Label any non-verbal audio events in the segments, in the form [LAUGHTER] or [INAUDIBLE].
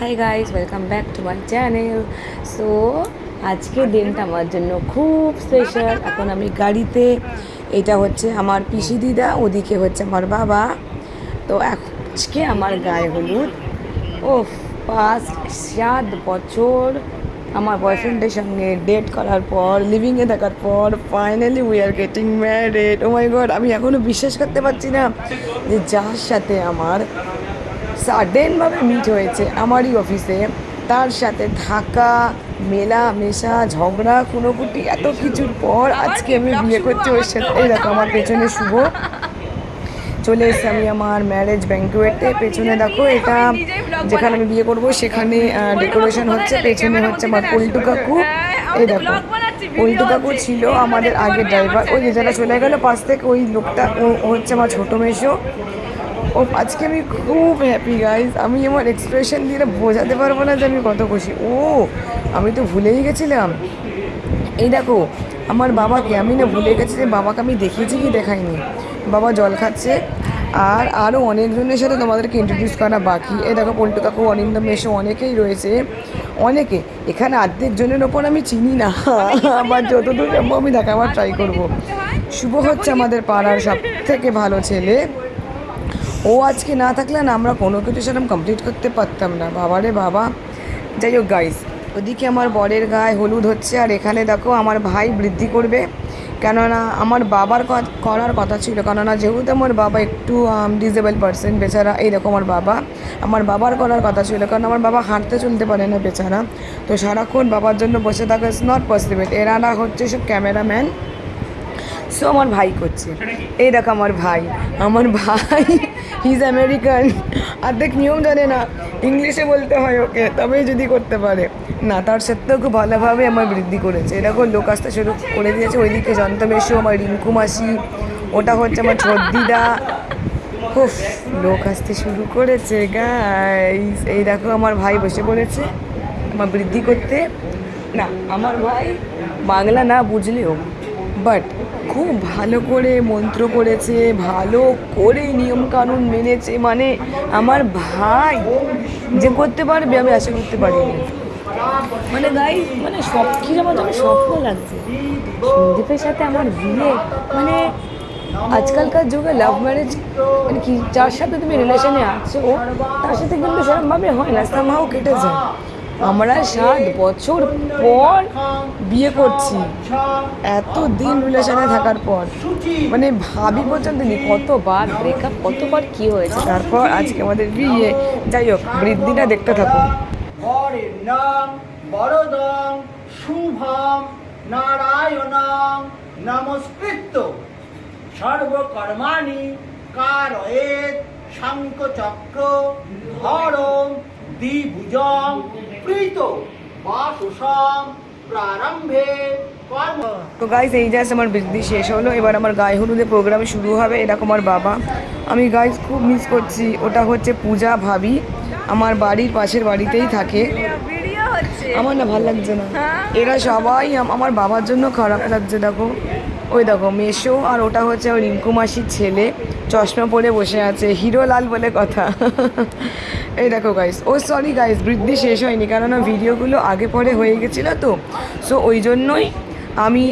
Hi guys welcome back to my channel so আজকে দিনটা আমার জন্য খুব স্পেশাল এখন আমি গাড়িতে, এটা হচ্ছে আমার পিসি দিদা, ওদিকে হচ্ছে আমার বাবা। তো আজকে আমার গায়ে হলুদ। ও পাঁচ সাত বছর আমার বয়ফ্রেন্ডের সঙ্গে ডেট করার পর লিভিংয়ে থাকার পর finally we are getting married oh my god আমি এখনও বিশ্বাস করতে পারছি না যে যার সাথে আমার সাডেনভাবে মিট হয়েছে আমারই অফিসে তার সাথে থাকা, মেলা, মেশা, ঝগড়া খুনোকুটি এত কিছুর পর আজকে আমি বিয়ে করছি ওর সাথে। এই দেখো, আমার পেছনে শুভ। চলে এসেছি আমি আমার ম্যারেজ ব্যাঙ্কুয়েটে পেছনে দেখো, এটা যেখানে আমি বিয়ে করব, সেখানে ডেকোরেশন হচ্ছে। পেছনে হচ্ছে আমার পল্টু কাকু। এই দেখো, পল্টু কাকু ছিল আমাদের আগের ড্রাইভার ওই যে যারা চলে গেল, পাশ থেকে ওই লোকটা ও হচ্ছে আমার ছোটো মেশো। ও, আজকে আমি খুব হ্যাপি গাইজ আমি আমার এক্সপ্রেশন দিয়ে বোঝাতে পারব না যে আমি কত খুশি। ও, আমি তো ভুলেই গেছিলাম। এই দেখো, আমার বাবাকে, আমি না ভুলে গেছি যে বাবাকে আমি দেখিয়েছি কি দেখাইনি। বাবা জল খাচ্ছে, আর আরও অনেকজনের সাথে তোমাদেরকে ইন্ট্রোডিউস করা বাকি। এই দেখো, পল্টু কাকু অনিন্দম মেশো, অনেকেই রয়েছে। অনেকে, এখানে অর্ধেক জনের ওপর আমি চিনি না। আবার যতদূর সম্ভব আমি দেখাবার ট্রাই করব। শুভ হচ্ছে আমাদের পাড়ার সব থেকে ভালো ছেলে। ও আজকে না থাকলে না আমরা কোনো কিছু সেরকম কমপ্লিট করতে পারতাম না। বাবারে বাবা। যাই হোক গাইস ওদিকে আমার বরের গায়ে হলুদ হচ্ছে আর এখানে দেখো আমার ভাই বৃদ্ধি করবে। কেননা আমার বাবার করার কথা ছিল। কেননা যেহেতু আমার বাবা একটু ডিজেবল পার্সন বেচারা এই দেখো আমার বাবা। আমার বাবার করার কথা ছিল। কারণ আমার বাবা হাঁটতে চলতে পারে না বেচারা। তো সারাক্ষণ বাবার জন্য বসে থাকা ইজ নট পসিবল এনারা হচ্ছে সব ক্যামেরাম্যান সো আমার ভাই করছে। এই দেখো আমার ভাই। আমার ভাই হিজ আমেরিকান অর্ধেক নিয়ম জানে না। ইংলিশে বলতে হয় ওকে তবেই যদি করতে পারে। না তার সত্ত্বেও খুব ভালোভাবে আমার বৃদ্ধি করেছে। এরকম লোক আসতে শুরু করে দিয়েছে। ওইদিকে যন্ত্রমেশু আমার রিঙ্কু মাসি। ওটা হচ্ছে আমার ছদ্দিদা খুব লোক আসতে শুরু করেছে গাইস এই দেখো আমার ভাই বসে পড়েছে আমার বৃদ্ধি করতে। না আমার ভাই বাংলা না বুঝলেও বাট খুব ভালো করে মন্ত্র করেছে, ভালো করে নিয়মকানুন মেনেছে। মানে আমার ভাই যে করতে পারবে আমি আশা করতে পারিনি মানে গাই মানে সব কিছু আমার যখন স্বপ্ন লাগছে। সন্দীপের সাথে আমার বিয়ে মানে আজকালকার যুগে লাভ ম্যারেজ মানে কি, যার সাথে তুমি রিলেশনে আছো, তার সাথে কিন্তু সেরকমভাবে হয় না সামহাও কেটে যায়। আমরা সাত বছর পর বিয়ে করছি। এত দিন রিলেশনে থাকার পর। মানে ভাবি পর্যন্ত নি কতবার ব্রেকআপ কতবার কি হয়েছে, তারপর আজকে আমাদের বিয়ে। যাই হোক, বৃদ্ধিটা দেখতে নাম বরদং শুভম নারায়ণং নমস্কৃত। সর্বকর্মাণি, কারয়েত শঙ্খচক্র ধরম দ্বিভুজং তো গাইজ এই জাস্ট আমার বৃদ্ধি শেষ হলো। এবার আমার গায়ে হলুদে প্রোগ্রাম শুরু হবে। এরকম আমার বাবা। আমি গাইজ খুব মিস করছি। ওটা হচ্ছে পূজা ভাবি। আমার বাড়ির পাশের বাড়িতেই থাকে। আমার না ভালো লাগছে না। এরা সবাই আমার বাবার জন্য খারাপ লাগছে, দেখো। ওই দেখো মেশো আর ওটা হচ্ছে রিঙ্কু মাসির ছেলে। চশমা পরে বসে আছে, হিরো লাল বলে কথা। এই দেখো গাইস ও সরি গাইস বৃদ্ধি শেষ হয়নি, কেননা ভিডিওগুলো আগে পরে হয়ে গেছিল তো। সো ওই জন্যই আমি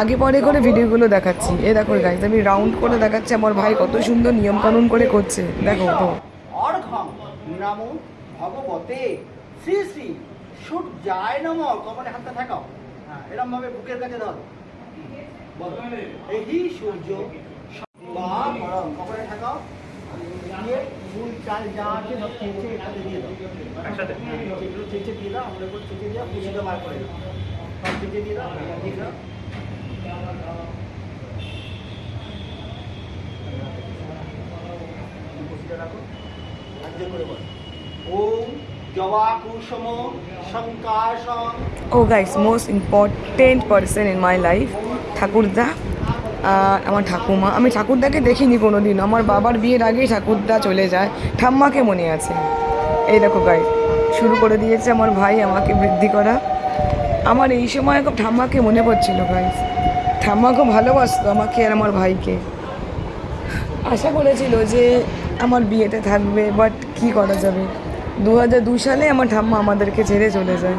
আগে পরে করে ভিডিওগুলো দেখাচ্ছি। এ দেখো গাইস আমি রাউন্ড করে দেখাচ্ছি, আমার ভাই কত সুন্দর নিয়মকানুন করে করছে। দেখো তো হ্যাঁ ভাবে বুকের কাছে ধর। এই সূর্য বা পরম কপালে থাকাও দিয়ে ফুল চাল যা আছে সব চেঁচে এখানে দিয়ে দাও। একসাথে? চেঁচে চেঁচে দিয়ে দাও আমাদের উপর চেঁচে দিয়ে পুষিতে বার করে দাও। সব চেঁচে দিয়ে দাও দিয়ে দাও পুষিতে রাখো। রাজ্য করে বলো। ওম জবা কুসুম শঙ্কাশং ও guys most important person in আমার ঠাকুমা। আমি ঠাকুরদাকে দেখিনি কোনো দিন আমার বাবার বিয়ের আগেই ঠাকুরদা চলে যায়। ঠাম্মাকে মনে আছে। এই দেখো গাইস শুরু করে দিয়েছে আমার ভাই আমাকে বৃদ্ধি করা। আমার এই সময় খুব ঠাম্মাকে মনে পড়ছিল গাইস ঠাম্মা খুব ভালোবাসতো আমাকে আর আমার ভাইকে। আশা করেছিল যে আমার বিয়েতে থাকবে বাট কি করা যাবে? দু সালে আমার ঠাম্মা আমাদেরকে ছেড়ে চলে যায়।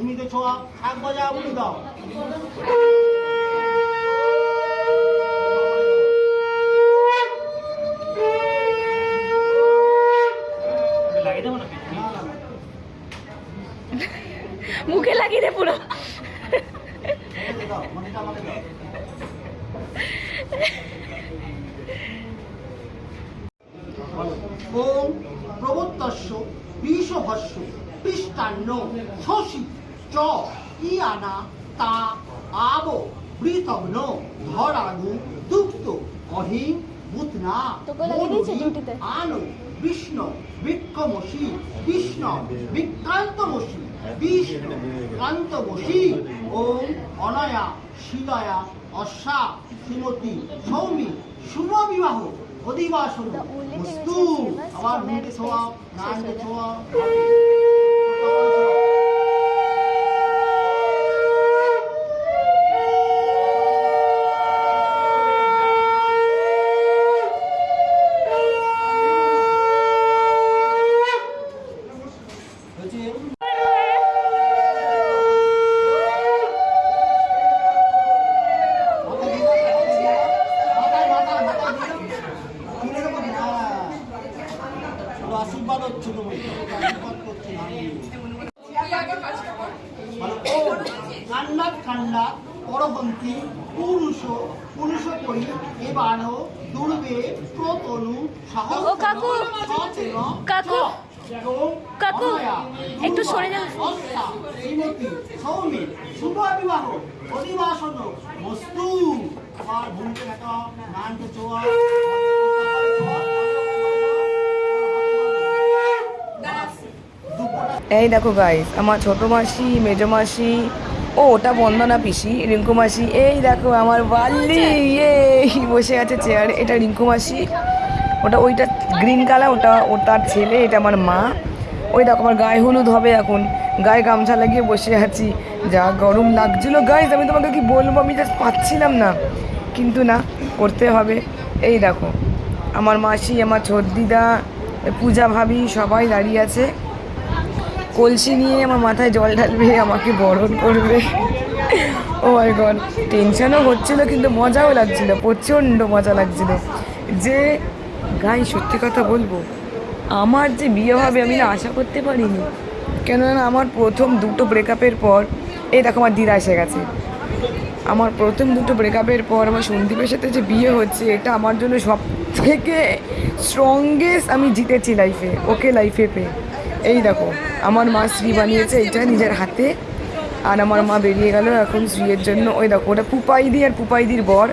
ভূমিতে ছোঁয়া এক বাজা দাও। মুখে লাগিয়ে দে পুরো। ওম প্রবত্তস্য বিষভস্য পৃষ্টান্ন শশী চ ইয়ানা তা আব বৃতগ্ন ধরাগু দুক্ত অহিং বুতনা তোকে লাগিয়ে দিয়েছে ডিউটিতে? আনো বিষ্ণু বিক্রমসী বিষ্ণু বিক্রান্তমসী বিষ্ণু কান্তমসী ওম অনয়া শিলায়া অশ্বা শ্রীমতী সৌমি শুভ বিবাহ অধিবাসন বস্তু আবার marriage ছোঁয়া social. ছোঁয়া হচ্ছে আশীর্বাদ হচ্ছে তুমি আশীর্বাদ করছি আমি কান্না কান্না পরবন্তী পুরুষ পুরুষ করি এবার দুর্বে প্রতনু কাকু! কাকু! কাকু! একটু সরে যাও। শ্রীমতী সৌমি শুভ বিবাহ অধিবাসন বস্তু আবার ভূমিকে দেখা নানকে চোয়া এই দেখো গাইস আমার ছোট মাসি মেজো মাসি ও, ওটা বন্দনা পিসি, রিঙ্কু মাসি। এই দেখো, আমার বাল্লি ইয়ে বসে আছে চেয়ারে এটা রিঙ্কু মাসি। ওটা ওইটা গ্রিন কালার ওটা ও তার ছেলে, এটা আমার মা। ওই দেখো, আমার গায়ে হলুদ হবে এখন। গায়ে গামছা লাগিয়ে বসে আছি। যা গরম লাগছিল। গাইস আমি তোমাকে কি বলব? আমি জাস্ট পাচ্ছিলাম না। কিন্তু না, করতে হবে। এই দেখো, আমার মাসি, আমার দিদা পূজা ভাবি সবাই দাঁড়িয়ে আছে। কলসি নিয়ে আমার মাথায় জল ঢালবে, আমাকে বরণ করবে। ও মাই গড টেনশনও হচ্ছিল কিন্তু মজাও লাগছিল, প্রচণ্ড মজা লাগছিল। যে গাই সত্যি কথা বলব, আমার যে বিয়ে হবে আমি না আশা করতে পারিনি। কেননা আমার প্রথম দুটো ব্রেকআপের পর, এই দেখো আমার দিদা এসে গেছে। আমার প্রথম দুটো ব্রেকআপের পর আমার সন্দীপের সাথে যে বিয়ে হচ্ছে, এটা আমার জন্য সব থেকে স্ট্রংগেস্ট আমি জিতেছি লাইফে ওকে লাইফে পেয়ে। এই দেখো, আমার মা শ্রী বানিয়েছে এটা নিজের হাতে। আর আমার মা বেরিয়ে গেল এখন শ্রীয়ের জন্য। ওই দেখো, ওটা পুপাইদি আর পুপাইদির বর।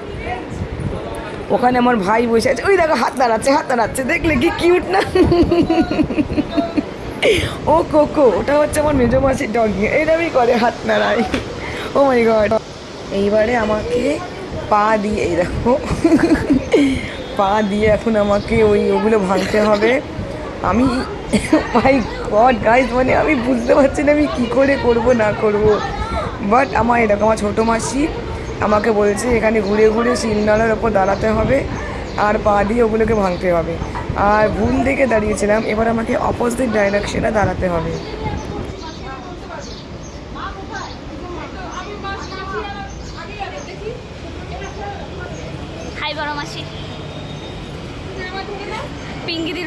ওখানে আমার ভাই বসে আছে। ওই দেখো, হাত দাঁড়াচ্ছে হাত দাঁড়াচ্ছে দেখলে কি কিউট না? ও কোকো, ওটা হচ্ছে আমার মেজো মাসির ডগি এরমই করে হাত নাড়াই ও মাই গড এইবারে আমাকে পা দিয়ে, এই দেখো, পা দিয়ে এখন আমাকে ওই ওগুলো ভাঙতে হবে। আমি মাই গড গাইজ মানে আমি বুঝতে পারছি না আমি কী করে করব, না করব। বাট আমার এরকম আমার ছোটো মাসি আমাকে বলছে, এখানে ঘুরে ঘুরে শিলনালার ওপর দাঁড়াতে হবে আর পা দিয়ে ওগুলোকে ভাঙতে হবে। আর ভুল দিকে দাঁড়িয়েছিলাম, এবার আমাকে অপোজিট ডাইরেকশনে দাঁড়াতে হবে হাই বড় মাসি পিঙ্গিদির ব্লগ চলছে আগে জল যাবে আগে জল যাবে প্রদীপ্ত দিয়ে যাওয়া বলছি কার কাছে বলছি তোমার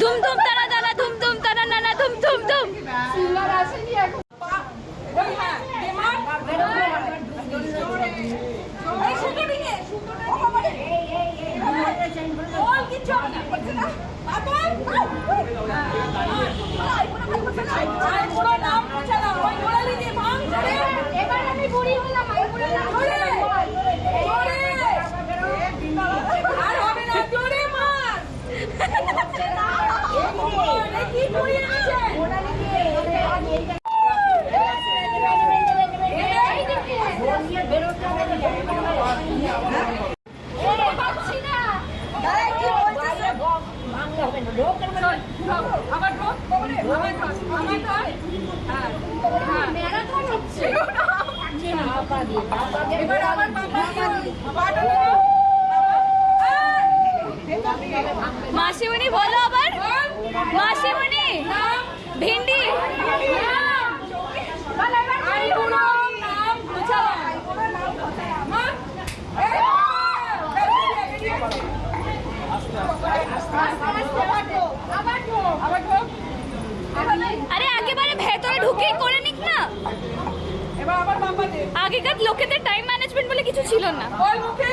ধুম ধুম তারা দানা ধুম ধুম তারা নানা ধুম ধুম ধুম সিঙ্গার আসেনি এখন ওই হ্যাঁ বেমার এই সুন্দরী নে সুন্দরী ও বাবা রে বল কিছু হবে না বলছে না বাবা পুরো নাম মুছে না ওই গোড়ালি দিয়ে ভাঙ ধরে এবার আমি বুড়ি হলাম আমি বুড়ি হলাম ধরে ধরে আর হবে না জোরে মার এ কি বুড়ি আছে গোড়ালি দিয়ে এবার আমার বাবা বাবা মাসিমণি বলো আবার মাসিমণি ভিন্ডি আরে একেবারে ভেতরে ঢুকে করে নিক না এবার আবার বাবা দে আগেকার লোকেদের টাইম ম্যানেজমেন্ট বলে কিছু ছিল না। বল। মুখে।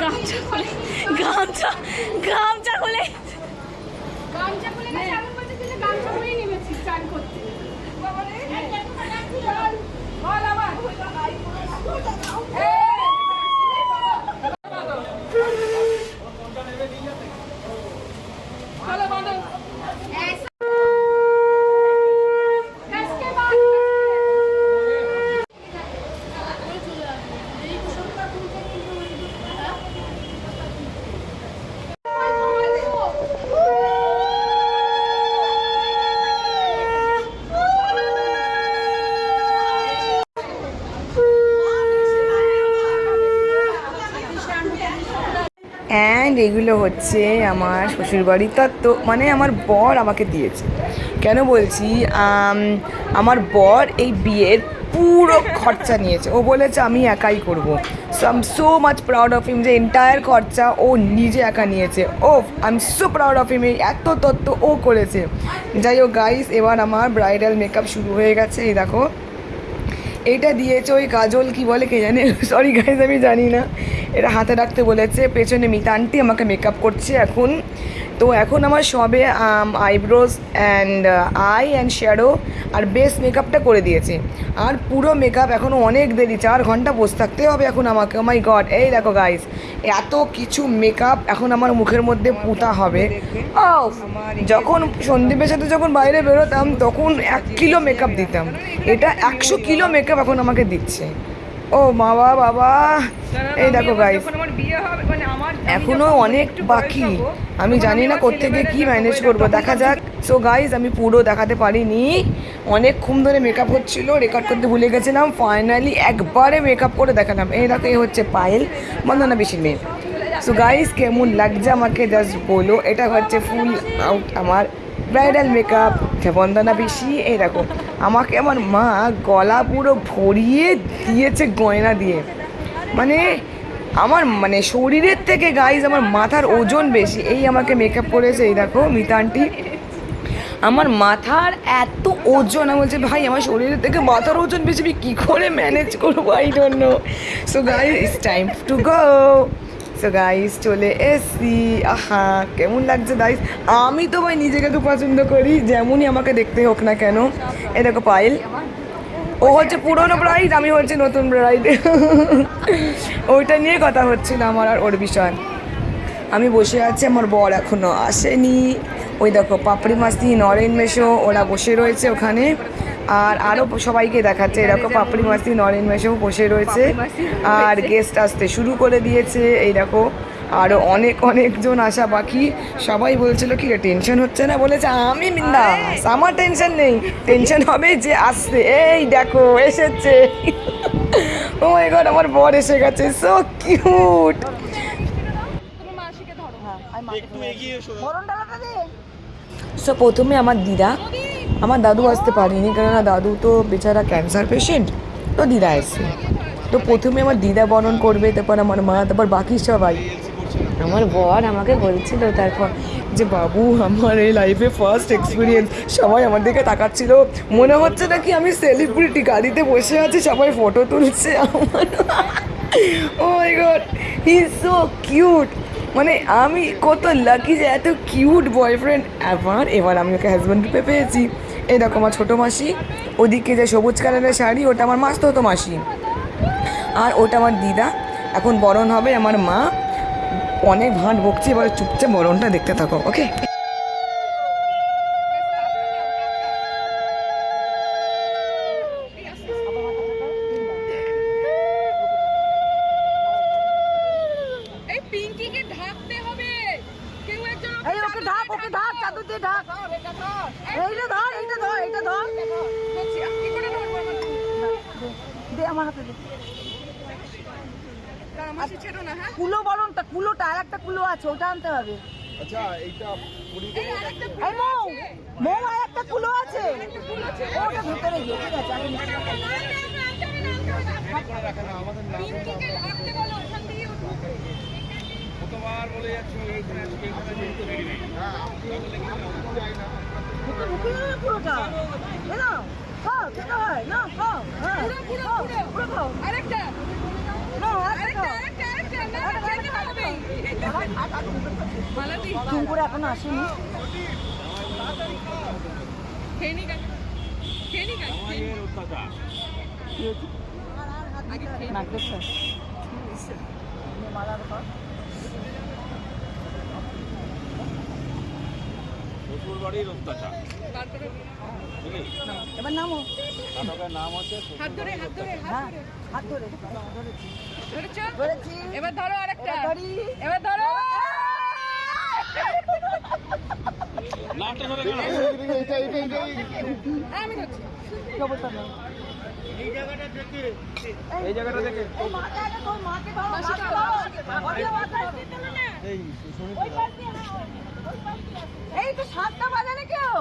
গামছা খুলে গামছা গামছা খুলে গামছা খুলে গেছে আমি বলছি তুই গামছা খুলেই নেমেছিস চান করতে বাবা রে চল বল আবার এই, চলো বাঁধো। কাজকে বাদ। অ্যান্ড এগুলো হচ্ছে আমার শ্বশুরবাড়ির তত্ত্ব মানে আমার বর আমাকে দিয়েছে। কেন বলছি? আমার বর এই বিয়ের পুরো খরচা নিয়েছে। ও বলেছে, আমি একাই করব। So I am so much proud of him যে এন্টায়ার খরচা ও নিজে একা নিয়েছে। ও I am so proud of him এত তত্ত্ব ও করেছে। যাই হোক গাইস এবার আমার ব্রাইডাল মেকআপ শুরু হয়ে গেছে, এই দেখো। এটা দিয়েছে ওই কাজল, কি বলে কে জানে? [LAUGHS] সরি গাইজ আমি জানি না। এটা হাতে রাখতে বলেছে, পেছনে মিতা আন্টি আমাকে মেকআপ করছে এখন। তো এখন আমার সবে eyebrows and eye and shadow R base মেকআপটা করে দিয়েছে। আর পুরো মেকআপ এখনও অনেক দেরি, চার ঘণ্টা বসে থাকতে হবে এখন আমাকে। মাই গড এই দেখো গাইজ এত কিছু মেকআপ এখন আমার মুখের মধ্যে পুতা হবে। ও যখন সন্দীপের সাথে যখন বাইরে বেরোতাম, তখন এক কিলো মেকআপ দিতাম। এটা একশো কিলো মেকআপ এখন আমাকে দিচ্ছে। ও বাবা। বাবা এই দেখো গাইস এখনও অনেক বাকি। আমি জানি না কোত্থেকে কি ম্যানেজ করব। দেখা যাক। সো গাইস আমি পুরো দেখাতে পারিনি। অনেকক্ষণ ধরে মেকআপ হচ্ছিল রেকর্ড করতে ভুলে গেছিলাম। ফাইনালি একবারে মেকআপ করে দেখালাম। এই দেখো এই হচ্ছে পায়েল বন্দনা বেশির মেয়ে। সো গাইস কেমন লাগছে আমাকে জাস্ট বলো। এটা হচ্ছে ফুল আউট আমার ব্রাইডাল মেকআপ বন্দনা বেশি এই দেখো। আমাকে আমার মা গলা পুরো ভরিয়ে দিয়েছে গয়না দিয়ে। মানে আমার মানে শরীরের থেকে গাইজ আমার মাথার ওজন বেশি। এই আমাকে মেকআপ করেছে, এই দেখো মিতা আন্টি আমার মাথার এত ওজন, আমি বলছি, ভাই, আমার শরীরের থেকে মাথার ওজন বেশি, আমি কী করে ম্যানেজ করব? I don't know so guys it's time to go so guys চলে এসছি। আহা, কেমন লাগছে গাইস আমি তো ভাই নিজেকে খুব পছন্দ করি, যেমনই আমাকে দেখতে হোক না কেন। এ দেখো পায়েল ও হচ্ছে পুরনো ব্রাইড আমি হচ্ছে নতুন ব্রাইড ওইটা নিয়ে কথা হচ্ছিল আমার আর ওর বিষয়। আমি বসে আছি, আমার বর এখনও আসেনি। ওই দেখো পাপড়ি মাসি নরেন মেশো, ওরা বসে রয়েছে ওখানে। আর আরও সবাইকে দেখাচ্ছে এরকম পাপড়ি মাসি নরেন মেশো বসে রয়েছে। আর গেস্ট আসতে শুরু করে দিয়েছে এই দেখো আরও অনেক অনেকজন আসা বাকি। সবাই বলছিল কি রে টেনশন হচ্ছে না? বলেছে আমি বিন্দাস আমার টেনশন নেই। টেনশন হবে যে আসছে এই দেখো এসেছে। ও মাই গড আমার বর এসে গেছে। সো কিউট মাসিকে ধরো। একটু এগিয়ে এসো। মরণ ডালাটা দে। সো প্রথমে আমার দিদা আমার দাদু আসতে পারিনি, কেননা দাদু তো বেচারা ক্যান্সার পেশেন্ট তো দিদা এসছে। তো প্রথমে আমার দিদা বরণ করবে, তারপর আমার মা, তারপর বাকি সবাই। আমার বর আমাকে বলছিল তারপর যে, বাবু, আমার এই লাইফে ফার্স্ট এক্সপিরিয়েন্স সবাই আমার দিকে তাকাচ্ছিল। মনে হচ্ছে নাকি আমি সেলিব্রিটি গাড়িতে বসে আছি, সবাই ফটো তুলছে আমার। ও my god he so cute মানে আমি কত লাকি যে এত কিউট বয়ফ্রেন্ড এবার এবার আমি ওকে হাজব্যান্ড রূপে পেয়েছি। এই দেখো আমার ছোটো মাসি, ওদিকে যে সবুজ কালারের শাড়ি, ওটা আমার মাস্ত হতো মাসি। আর ওটা আমার দিদা। এখন বরণ হবে আমার মা। অনেক ভাঁট বকছে, এবার চুপচাপ বরণটা দেখতে থাকো ওকে এই পিঙ্কিকে ঢাকতে হবে কেউ একজন এই ওকে ঢাক ওকে ঢাক চাদর দিয়ে ঢাক এইটা ধর এইটা ধর এইটা ধর কি করে ধরবো আমার দে আমার হাতে দে মাসি ছেড়ো না হ্যাঁ কুলো বরণটা কুলোটা আর একটা কুলো আছে ওটা আনতে হবে। আচ্ছা এইটা মৌ মৌ আর একটা কুলো আছে। ওটা ভেতরে গিয়ে ঠিক বলো যাচ্ছি হ্যাঁ না। খাও খেতে হয়। না খাও হ্যাঁ পুরো পুরো। পুরো খাও। আরেকটা। চুমকুরে এখনও আসেনি খেয়ে নি কাকা খেয়ে নি কাকা খেয়ে নি। কি হয়েছে? আগে খেয়ে নি। নাক দেখছ মালার পর শ্বশুর বাড়ির অত্যাচার বুঝলি এবার নামো। নাটকের নাম হচ্ছে হাত ধরে হাত ধরে হাত ধরে। হাত ধরে ধরেছি। ধরেছো। এবার ধরো আরেকটা। এবার ধরি। এবার ধরো। লাস্টে ধরে গেল। আমি ধরছি। খবরটা নাও। এই জায়গাটা দেখে এই জায়গাটা মাকে আগে তোর মাকে ধরো মাকে ধরো, ওই পাশ হ্যাঁ। এই তো সাতটা বাজালে কেউ?